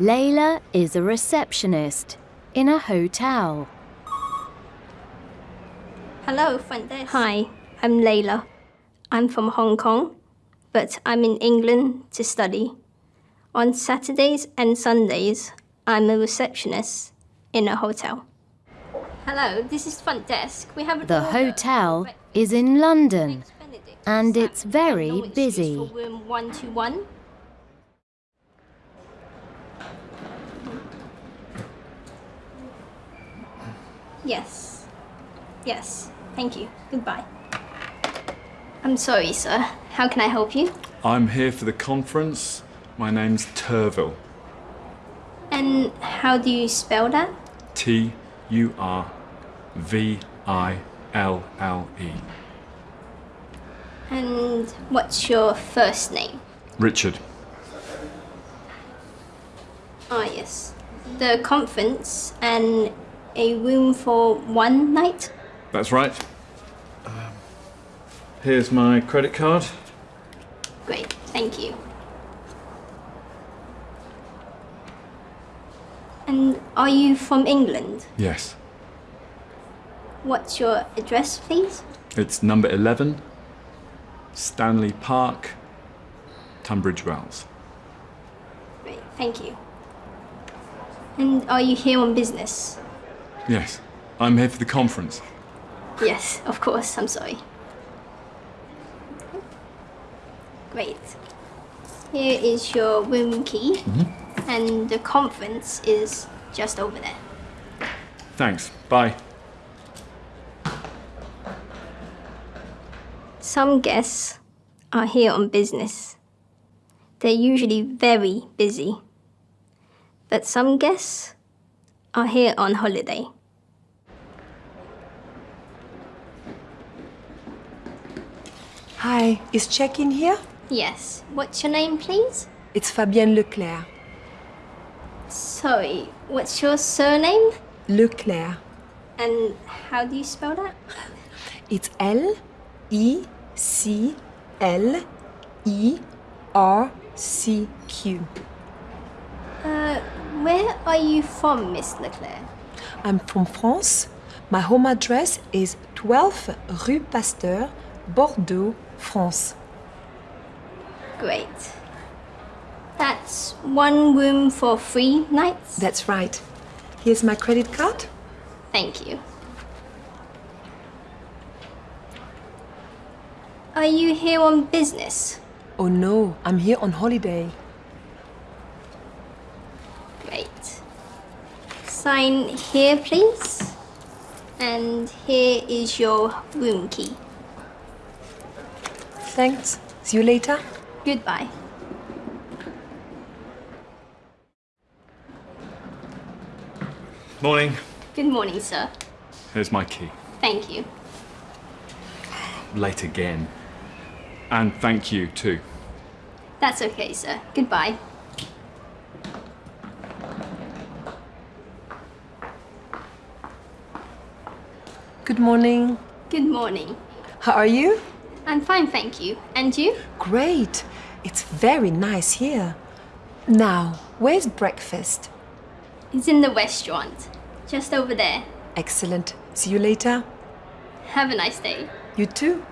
Layla is a receptionist in a hotel. Hello, front desk. Hi, I'm Layla. I'm from Hong Kong, but I'm in England to study. On Saturdays and Sundays, I'm a receptionist in a hotel. Hello, this is front desk. We have an The order. hotel is in London and it's very busy. Room 121. Yes. Yes. Thank you. Goodbye. I'm sorry, sir. How can I help you? I'm here for the conference. My name's Turville. And how do you spell that? T U R V I L L E. And what's your first name? Richard. Ah, yes. The conference and a room for one night? That's right. Um, here's my credit card. Great, thank you. And are you from England? Yes. What's your address, please? It's number 11, Stanley Park, Tunbridge Wells. Great, thank you. And are you here on business? Yes. I'm here for the conference. Yes, of course, I'm sorry. Great. Here is your room key, mm-hmm. and the conference is just over there. Thanks. Bye. Some guests are here on business. They're usually very busy. But some guests are here on holiday. Hi, is check-in here? Yes. What's your name, please? It's Fabienne Leclercq. Sorry, what's your surname? Leclercq. And how do you spell that? It's L E C L E R C Q. Uh, where are you from, Miss Leclercq? I'm from France. My home address is 12 Rue Pasteur, Bordeaux, France. Great. That's one room for three nights? That's right. Here's my credit card. Thank you. Are you here on business? Oh no, I'm here on holiday. Great. Sign here, please. And here is your room key. Thanks. See you later. Goodbye. Morning. Good morning, sir. Here's my key. Thank you. Late again. And thank you too. That's okay, sir. Goodbye. Good morning. Good morning. How are you? I'm fine, thank you. And you? Great. It's very nice here. Now, where's breakfast? It's in the restaurant. Just over there. Excellent. See you later. Have a nice day. You too.